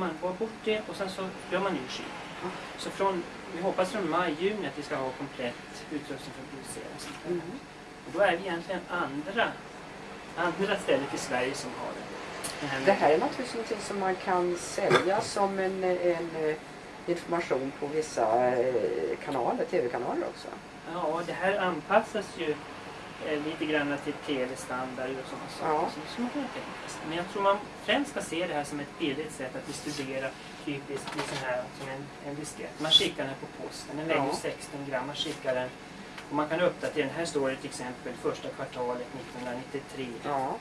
man får bort det och sen så gör man ny skiva. Så från, vi hoppas från maj, juni att vi ska ha komplett utrustning för att producera. Mm. Och då är vi egentligen andra, andra stället i Sverige som har det. Den här Det här är naturligtvis någonting som man kan sälja som en, en eh, information på vissa eh, kanaler, tv-kanaler också. Ja, det här anpassas ju lite grann till tv-standard och sådana saker. Ja. Så, så man kan tänka sig. Men jag tror man främst ska se det här som ett billigt sätt att distribuera typiskt i sån här, som en, en diskett. Man skickar den på posten, den väger Ja. 16 gram, man skickar den och man kan uppdatera, den här står det till exempel första kvartalet 1993 Ja.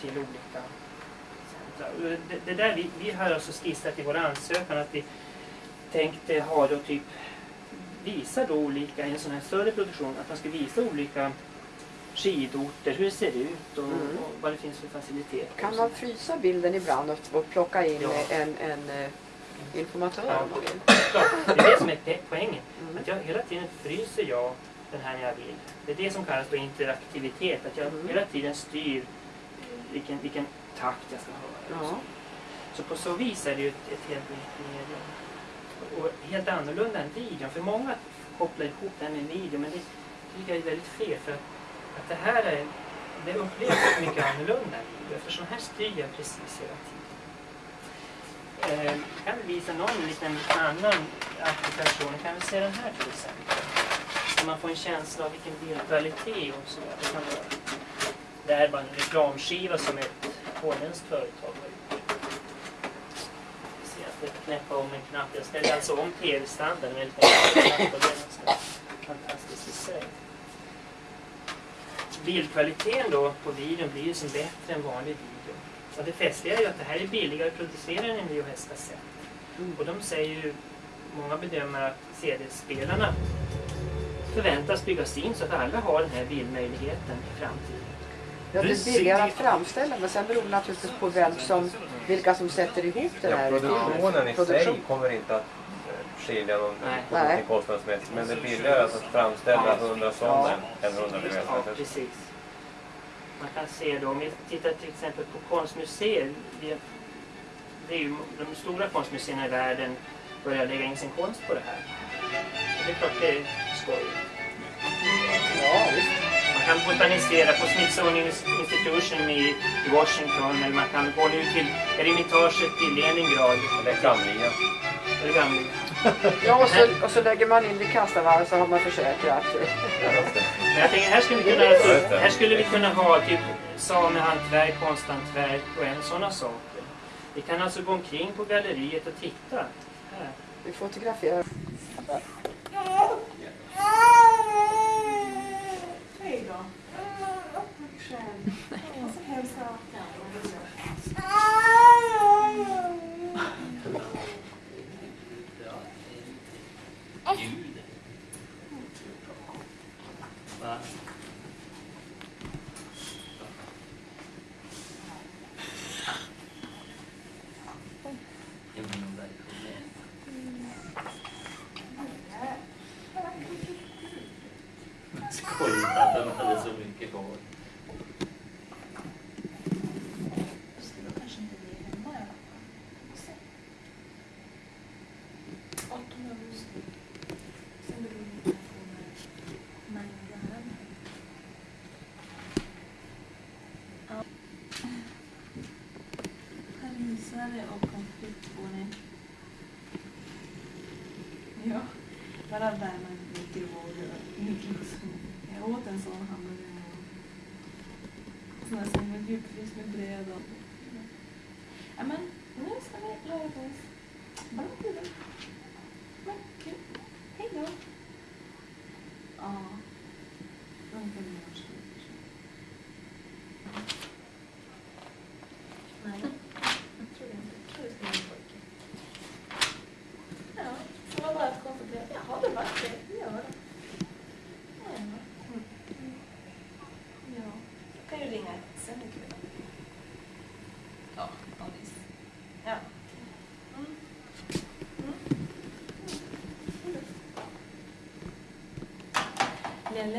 till olika centra. Det, det där vi, vi har alltså skissat i vår ansökan att vi tänkte ha då typ visa då olika, i en sån här större produktion, att man ska visa olika skidorter, hur det ser ut och, Mm. och vad det finns för faciliteter. Kan man frysa bilden ibland och, och plocka in Ja. en, en eh, informatör Ja. om man vill? Det är det som är poängen. Mm. Att jag hela tiden fryser jag den här när jag vill. Det är det som kallas för interaktivitet. Att jag Mm. hela tiden styr vilken, vilken takt jag ska höra. Ja. så. Så på så vis är det ju ett, ett helt nytt medium. Och helt annorlunda än videon. För många kopplar ihop det här med video, men det tycker jag är väldigt fel. För att, att det här är, det upplevs mycket annorlunda. Eftersom här styr jag precis hela tiden. Eh, jag kan visa någon liten annan applikation. Jag kan vi se den här till exempel. Så man får en känsla av vilken bildkvalitet och så det kan vara. Det här är bara en reklamskiva som ett holländskt företag har gjort. Vi jag ska knäppa om en knapp. Jag ställer alltså om tv-standarden väldigt enkelt. fantastiskt i sig. Bildkvaliteten då på videon blir ju som bättre än vanlig video. Och det festliga är ju att det här är billigare att producera än en VHS-kassett. Mm. Och de säger ju, många bedömare, att CD-spelarna förväntas byggas in så att alla har den här bildmöjligheten i framtiden. Ja, det är billigare att framställa men sen beror det naturligtvis på vem som, vilka som sätter ihop Ja, här produktionen i sig kommer inte att skilja någon Nej. Kostnadsmässigt. Men det är billigare att framställa 100 sådana än 100 Ja, precis. Man kan se då, om vi tittar till exempel på konstmuseer. Det, det är ju de stora konstmuseerna i världen börjar lägga in sin konst på det här. Och det är klart det är skojigt. Ja, visst. Man kan botanisera på Smithsonian Institution i, Washington eller man kan gå nu till Eremitaget i Leningrad. Det är klamliga. Det är gamla. Ja, och så, och så lägger man in vid kassavarv så har man försäkrat. Men jag tänker här skulle vi kunna, alltså, här skulle vi kunna ha typ samehantverk, konsthantverk och en sådana saker. Vi kan alltså gå omkring på galleriet och titta. Här. Vi fotograferar. Hej då. Själv. Och så hälsa. Skojigt att den hade så mycket hår. Skulle kanske inte bli hemma i alla fall. Vi får se. 18 augusti. Sen beror det på när mängden är. Ja. Parisare och konfliktboning. Ja, bara värma mikrovågor mikrovåg och liksom. Jag åt en sån hamburgare en gång. Sån där som var djupfryst med bröd och... Ja men, nu ska vi lära oss. Bara kul. Men kul. Hej då. Ja. De kan vi göra slut. Nej, jag tror inte. Jag tror det ska vara en pojke. Ja, så var bara att konstatera. Jaha, det var det. Det gör det. Ja. Mm. Ja. Jag kan ju ringa sen ikväll. Ja, Alice. Ja. Mm. Mm. Lelle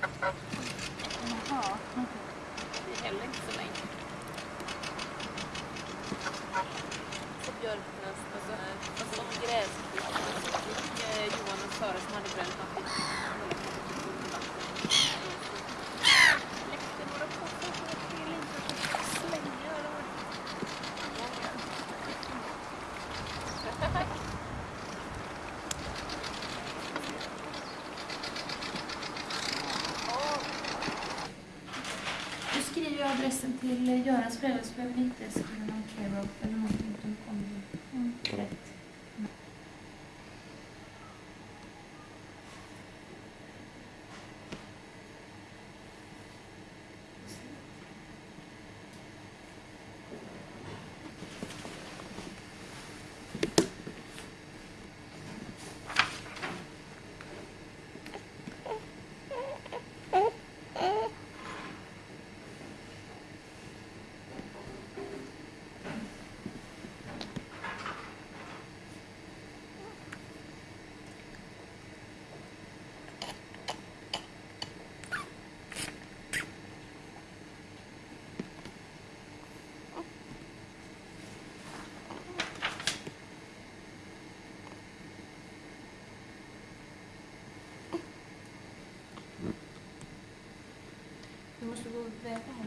Jaha. Det är heller inte så länge. Så björknäst, alltså, alltså gräsklippor. Eh, Johan och Sara som hade bränt något. Till eh, Görans föräldrar så Exactly.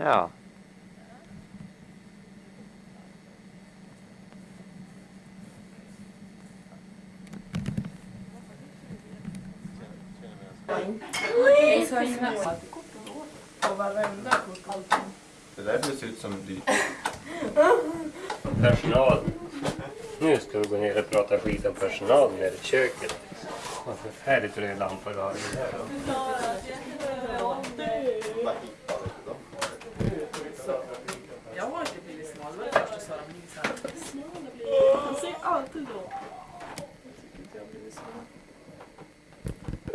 Ja. Det där ser ut som dyrt. Personal. Nu ska vi gå ner och prata skit om personal nere i köket. Vad förfärligt röd lampa du har i där då. Jag har inte blivit smal, det var det första Sara minns. Han säger alltid då.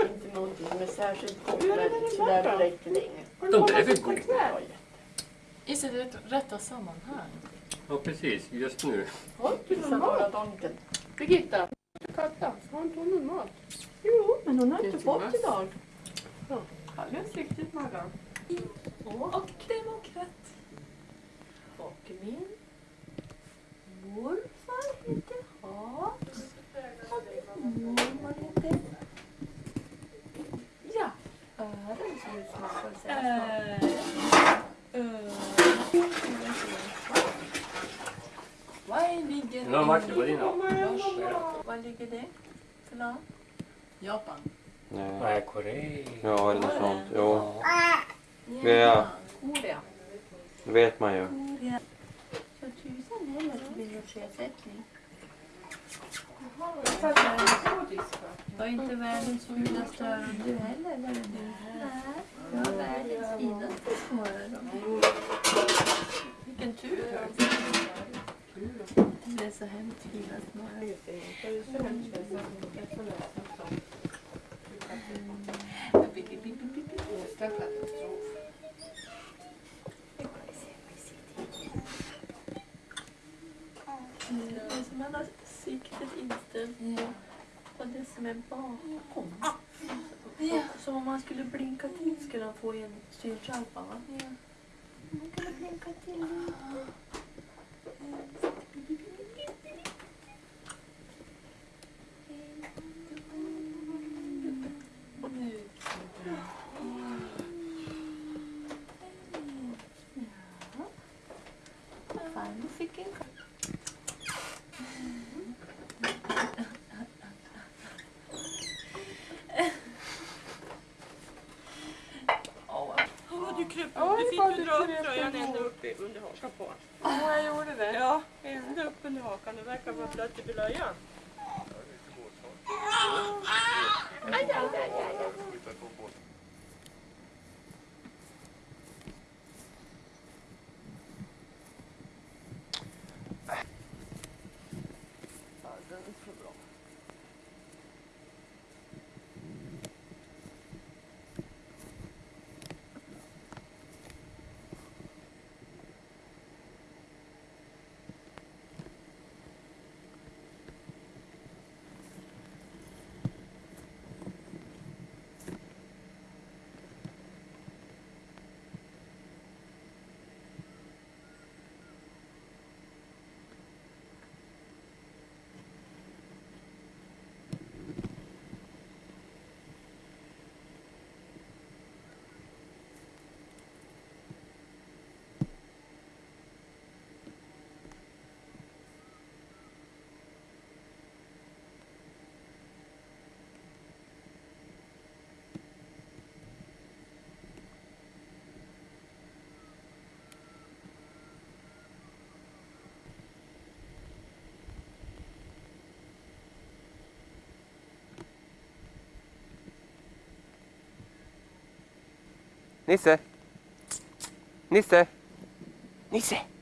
Inte någonting som är särskilt gott, men sådär direkt länge. De där är väl goda? I sitt rätt- rätta sammanhang. Ja precis, just nu. Bara donken. Birgitta, katta, har inte hon någon mat? Jo, men hon har inte fått idag. Alldeles riktigt Maggan. Och demokrat. Och min morfar heter Hans. Och min mormor heter... Ja. Ören ser ut som man får säga. Var ligger Nu har Martin din. Var ligger det för land? Japan. Nej. Nej, Korea. Ja, eller något sånt. Jo, Ja. Korea. det vet man ju. Så tusan heller till biblioteksersättning. Var inte världens fulaste öron du heller, det du? Nej, jag har världens finaste små öron. Så hemskt fina små man har siktet inställt på det som är bakom. Ja. Som om man skulle blinka till skulle han få en synskärpa va? Man kan blinka till lite. Och nu. Fan, du fick en under hakan på honom. Ja, jag gjorde det. Ja, ända upp under hakan. Det verkar vara blött i blöjan. Neyse. Neyse. Neyse.